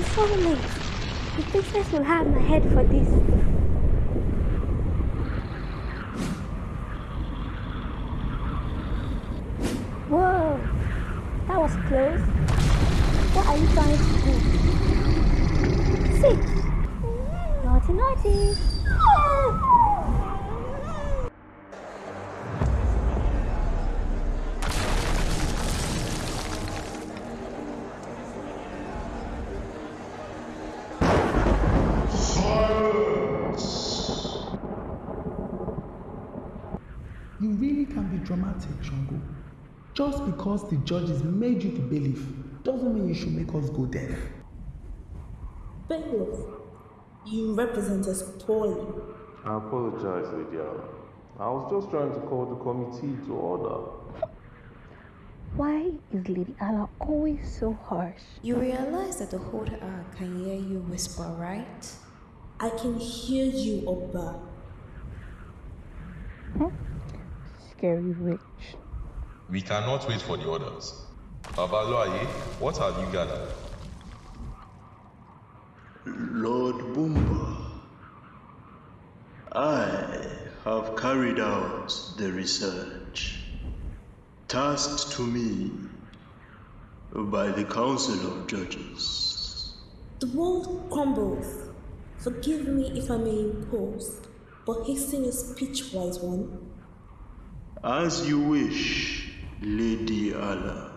I'm so late. The princess will have my head for this. Whoa, that was close. What are you trying to do? Sit. Naughty, naughty. You really can be dramatic, Shango. Just because the judges made you the bailiff doesn't mean you should make us go deaf. Bailiff, you represent us poorly. I apologize, Lady Ala. I was just trying to call the committee to order. Why is Lady Ala always so harsh? You realize that the whole hour can hear you whisper, right? I can hear you, Oba. Hmm? Scary witch. We cannot wait for the orders. Babaluaye, what have you gathered? Lord Bumba, I have carried out the research tasked to me by the Council of Judges. The world crumbles. Forgive me if I may impose, but hasten your speech, wise one. As you wish, Lady Ala.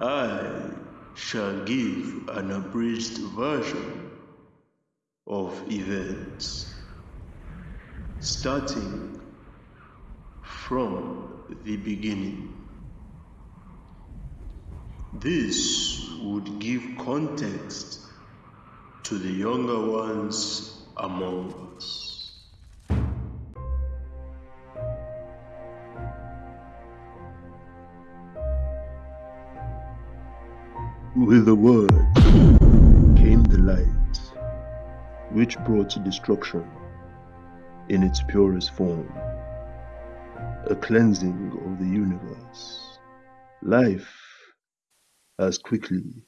I shall give an abridged version of events, starting from the beginning. This would give context to the younger ones among With the word came the light, which brought destruction in its purest form, a cleansing of the universe. Life, as quickly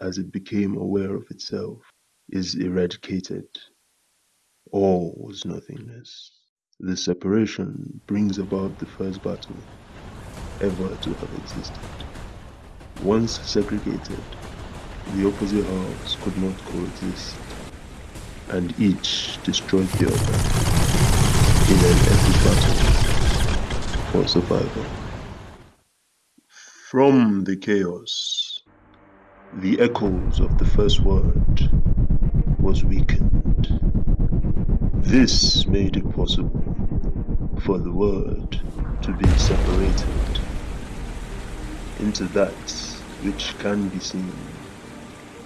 as it became aware of itself, is eradicated. All was nothingness. The separation brings about the first battle ever to have existed. Once segregated, the opposite halves could not coexist, and each destroyed the other in an epic battle for survival. From the chaos, the echoes of the first word was weakened. This made it possible for the word to be separated into that which can be seen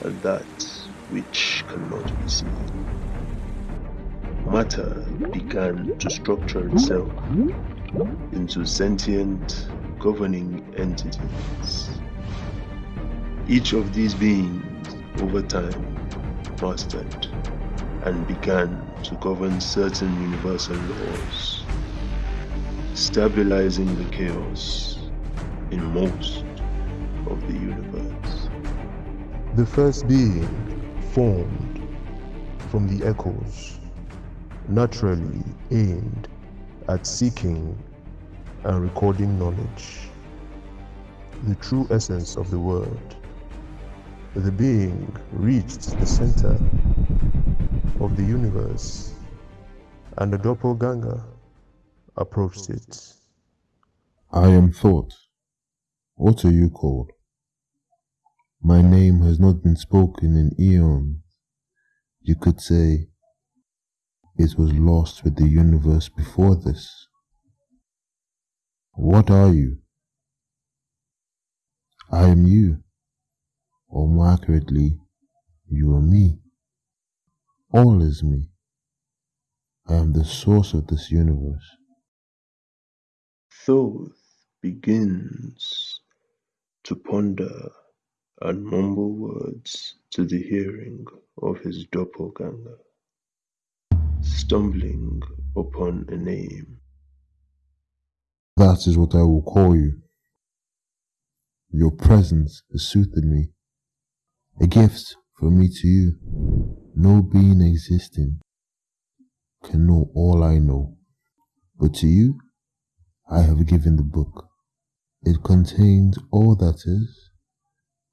and that which cannot be seen. Matter began to structure itself into sentient governing entities. Each of these beings, over time, mastered and began to govern certain universal laws, stabilizing the chaos in most of the universe. The first being formed from the echoes, naturally aimed at seeking and recording knowledge, the true essence of the word. The being reached the center of the universe, and the doppelganger approached it. I am Thoth. What are you called? My name has not been spoken in eons. You could say it was lost with the universe before this. What are you? I am you, or more accurately, you are me. All is me. I am the source of this universe. Thoth begins to ponder and mumble words to the hearing of his doppelganger, stumbling upon a name. That is what I will call you. Your presence has soothed me, a gift from me to you, no being existing can know all I know. But to you, I have given the book. It contains all that is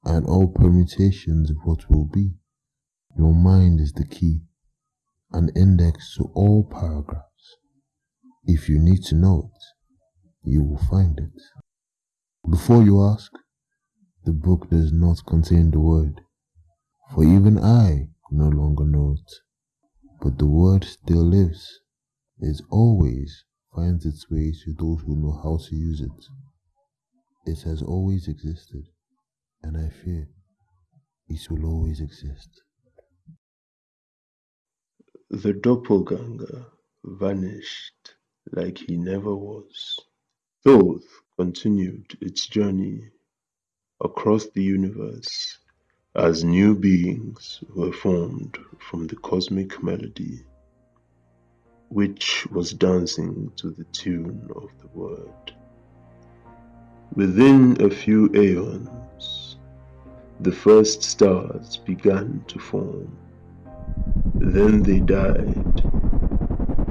and all permutations of what will be. Your mind is the key, an index to all paragraphs. If you need to know it, you will find it. Before you ask, the book does not contain the word, for even I no longer know it. But the word still lives. It always finds its way to those who know how to use it. It has always existed, and I fear it will always exist. The doppelganger vanished like he never was. Thoth continued its journey across the universe as new beings were formed from the cosmic melody, which was dancing to the tune of the word. Within a few aeons, the first stars began to form. Then they died,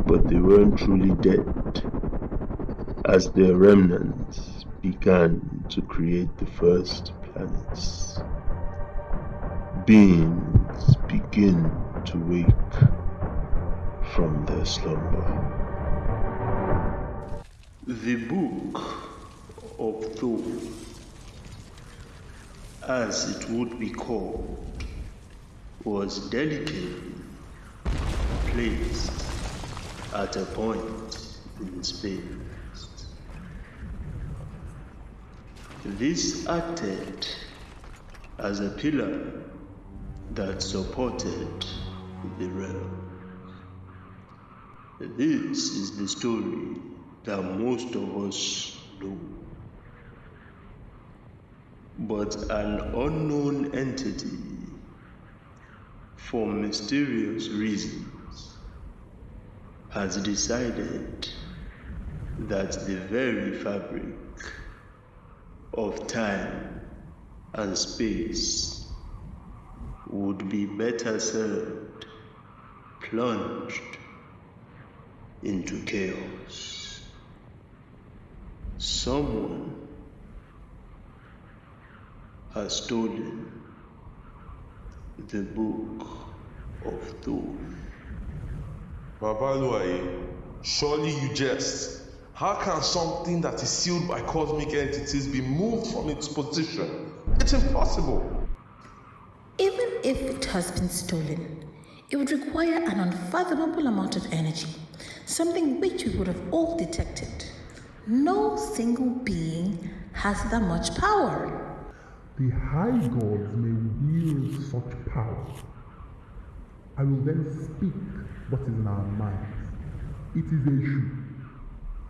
but they weren't truly dead, as their remnants began to create the first planets. Beings begin to wake from their slumber. The book of Thoth, as it would be called, was delicately placed at a point in space. This acted as a pillar that supported the realm. This is the story that most of us know. But an unknown entity, for mysterious reasons, has decided that the very fabric of time and space would be better served plunged into chaos. Someone has stolen the book of Thoth. Babaluaye, surely you jest. How can something that is sealed by cosmic entities be moved from its position? It's impossible. Even if it has been stolen, it would require an unfathomable amount of energy, something which we would have all detected. No single being has that much power. The high gods may wield such power. I will then speak what is in our minds. It is Eshu.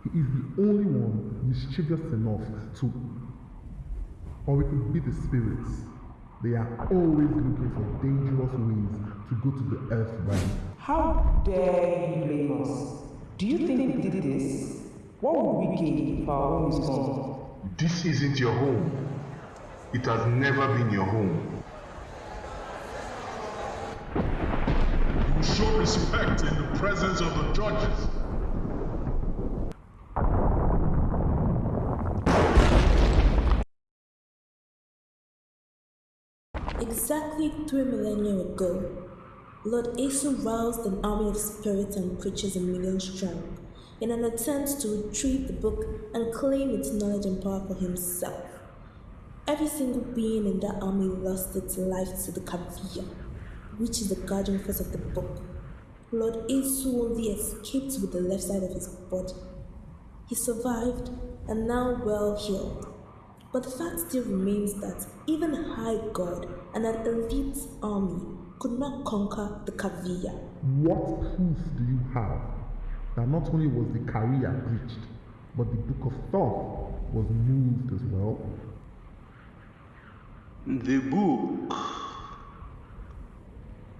He is the only one mischievous enough to, or it could be the spirits. They are always looking for dangerous ways to go to the earth realm. How dare you blame us? Do you think we did this? What would we gain if our home is gone? This isn't your home. It has never been your home. You show respect in the presence of the judges. Exactly three millennia ago, Lord Esu roused an army of spirits and creatures a million strong in an attempt to retrieve the book and claim its knowledge and power for himself. Every single being in that army lost its life to the Kavia, which is the guardian force of the book. Lord Esu only escaped with the left side of his body. He survived and now well healed. But the fact still remains that even high god and an elite army could not conquer the Kavia. What proof do you have that not only was the Karia breached, but the Book of Thoth was moved as well? The book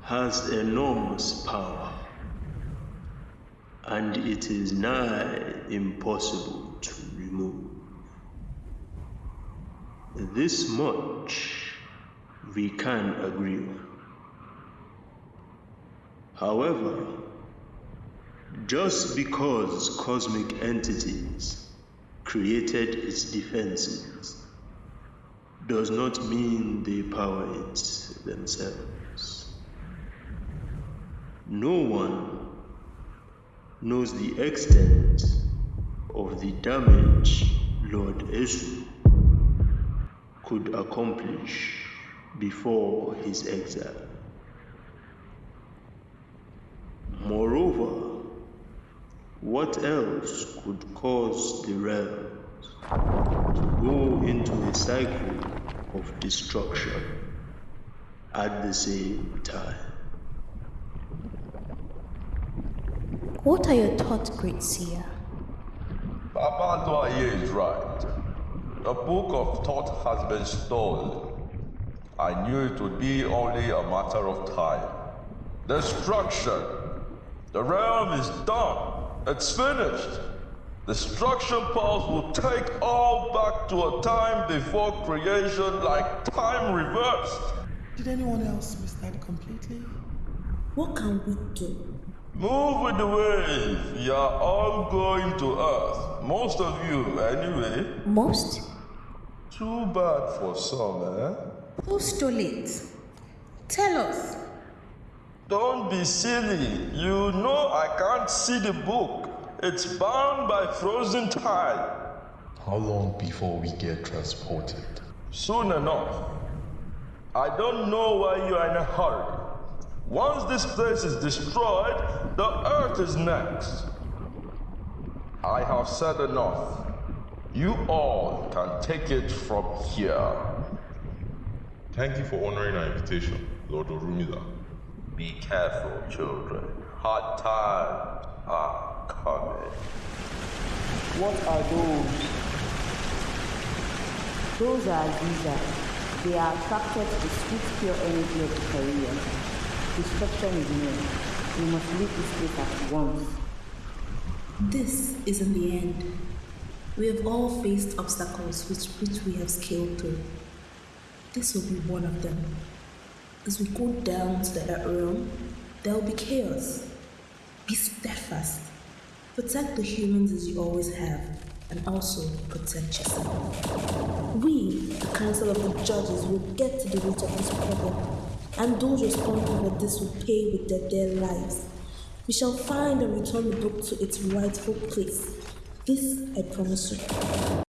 has enormous power, and it is nigh impossible to remove. This much we can agree on. However, just because cosmic entities created its defenses does not mean power it themselves. No one knows the extent of the damage Lord Esu could accomplish before his exile. Moreover, what else could cause the realms to go into a cycle of destruction at the same time? What are your thoughts, great seer? Papa Doye is right. The book of Thoth has been stolen. I knew it would be only a matter of time. Destruction. The realm is done. It's finished. The destruction pulse will take all back to a time before creation, like time reversed. Did anyone else miss that completely? What can we do? Move with the wave. You're all going to Earth. Most of you, anyway. Most? Too bad for some, eh? Who stole it? Tell us. Don't be silly. You know I can't see the book. It's bound by frozen time. How long before we get transported? Soon enough. I don't know why you are in a hurry. Once this place is destroyed, the earth is next. I have said enough. You all can take it from here. Thank you for honoring our invitation, Lord Orunmila. Be careful, children. Hard times are coming. What are those? Those are Aziza. They are attracted to the sweet, pure energy of the Caribbean. Destruction is near. We must leave this place at once. This isn't the end. We have all faced obstacles which, which we have scaled through. This will be one of them. As we go down to the earth realm, there will be chaos. Be steadfast. Protect the humans as you always have, and also protect yourself. We, the Council of the Judges, will get to the root of this problem, and those responsible for this will pay with their lives. We shall find and return the book to its rightful place. This I promise you.